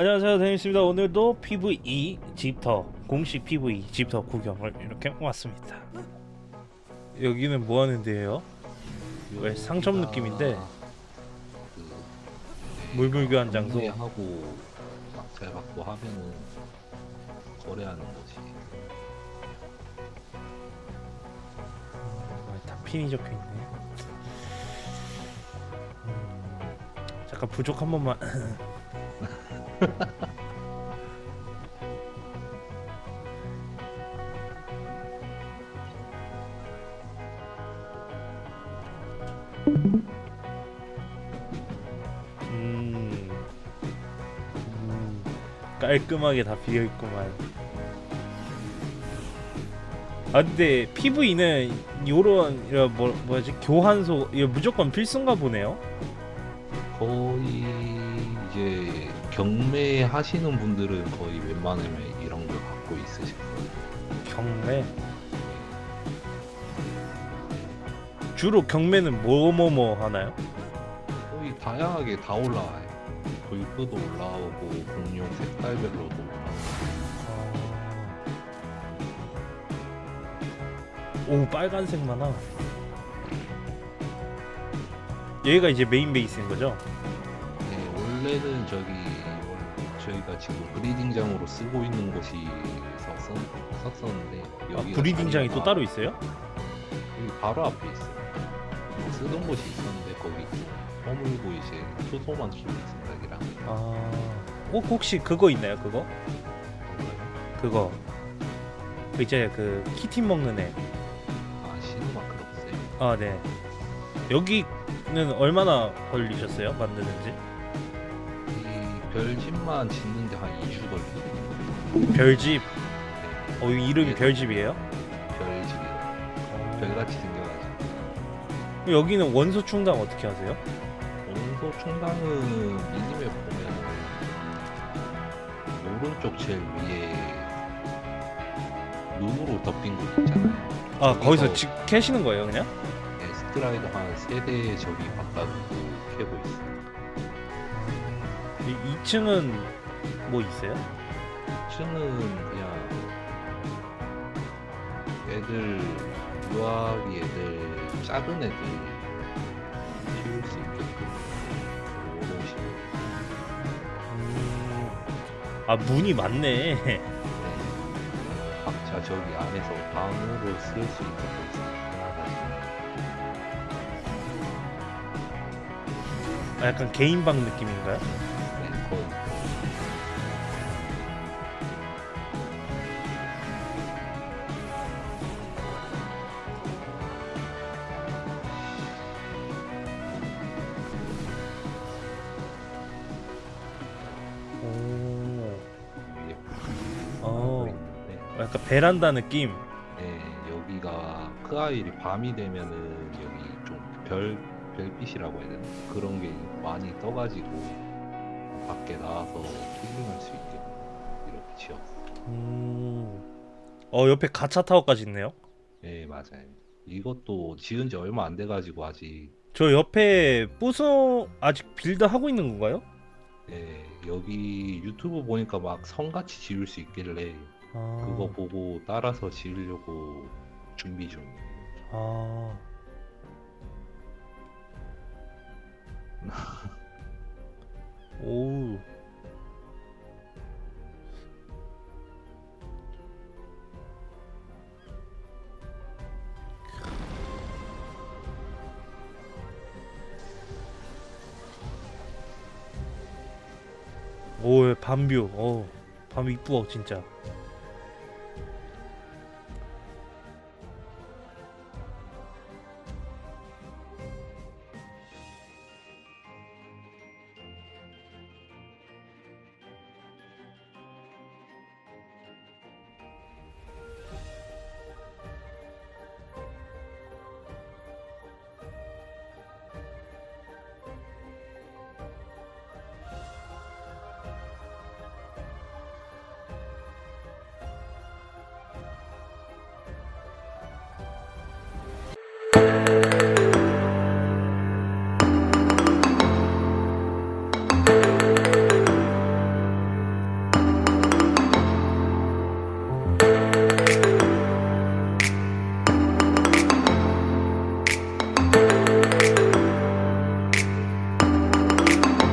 안녕하세요 데니스입니다. 오늘도 PVE 집터 공식 PVE 집터 구경을 이렇게 왔습니다. 여기는 뭐 하는 데예요? 왜 상점 느낌인데 그 물물교환 장소 하고 막잘 받고 하면은 거래하는 거지. 어, 다 핀이 적혀있네. 음, 잠깐 부족 한 번만 음, 음, 깔끔하게 다 비어있구만. 아 근데 PV는 요런 이런 뭐 뭐지? 교환소 이거 무조건 필수인가 보네요. 거의 경매 하시는 분들은 거의 웬만하면 이런 걸 갖고 있으실 거예요. 경매 주로 경매는 뭐 뭐 뭐 하나요? 거의 다양하게 다 올라와요. 골프도 올라오고 공룡 색깔별로도 올라오고. 오 빨간색 만화. 얘가 이제 메인 베이스인 거죠? 네, 원래는 저기 원- 저희가 지금 브리딩장으로 쓰고 있는 곳이 었 썼었는데 아, 여기 브리딩장이 또 따로 있어요? 여기 바로 앞에 있어요. 쓰던 곳이 있었는데 거기 허물고 이제 초소만 키우는 생각이랑 아, 어 혹시 그거 있나요? 그거? 그거. 그 이제 그 키티 먹는 애. 아 시누마크 없어요. 아 네. 여기는 얼마나 걸리셨어요? 만드는지? 이 별집만 짓는데 한 2주 걸리죠. 별집. 네, 어 이름이 네. 별집이에요? 별집이요. 별같이 생겨가지고 여기는 원소 충당 어떻게 하세요? 원소 충당은 미니맵 보면 오른쪽 제일 위에 눈으로 덮인 곳 있잖아요. 아 거기서 직 캐시는 거예요 그냥? 네, 스트라이더 한 세대 저기 갖다 두고 캐고 있어요. 이 2층은 뭐 있어요? 2층은 그냥 애들 유아기 애들 작은 애들 키울 수 있게끔 이런 식으로 음... 아 문이 많네 네. 각자 저기 안에서 방으로 쓸 수 있도록 생각하시면 아, 약간 개인방 느낌인가요? 네, 오... 위에 어... 약간 베란다 느낌? 네, 여기가 크아일이 밤이 되면은 여기 좀 별 별빛이라고 해야 되나? 그런 게 많이 떠가지고 밖에 나와서 힐링할 수 있게 이렇게 지었어. 음... 어 옆에 가차 타워까지 있네요 네, 맞아요. 이것도 지은 지 얼마 안 돼가지고 아직 저 옆에 부서 아직 빌드 하고 있는 건가요? 네, 여기 유튜브 보니까 막 성같이 지을 수 있길래 아... 그거 보고 따라서 지으려고 준비 중. 아... 오 밤뷰. 어 밤 이쁘어 진짜